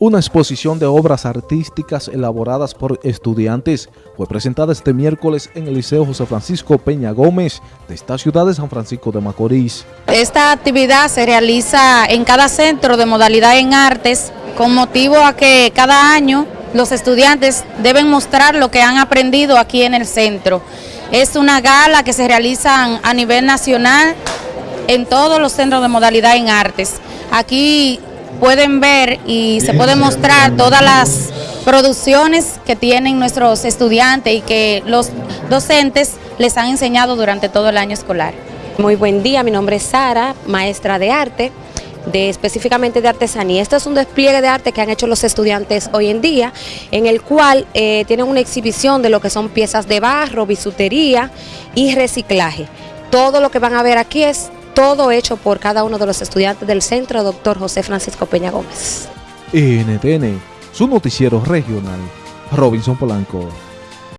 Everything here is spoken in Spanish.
Una exposición de obras artísticas elaboradas por estudiantes fue presentada este miércoles en el Liceo José Francisco Peña Gómez de esta ciudad de San Francisco de Macorís. Esta actividad se realiza en cada centro de modalidad en artes con motivo a que cada año los estudiantes deben mostrar lo que han aprendido aquí en el centro. Es una gala que se realiza a nivel nacional en todos los centros de modalidad en artes. Aquí pueden ver y se puede mostrar todas las producciones que tienen nuestros estudiantes y que los docentes les han enseñado durante todo el año escolar. Muy buen día, mi nombre es Sara, maestra de arte, de específicamente de artesanía. Esto es un despliegue de arte que han hecho los estudiantes hoy en día, en el cual eh, tienen una exhibición de lo que son piezas de barro, bisutería y reciclaje. Todo lo que van a ver aquí es todo hecho por cada uno de los estudiantes del centro, doctor José Francisco Peña Gómez. NTN, su noticiero regional, Robinson Polanco.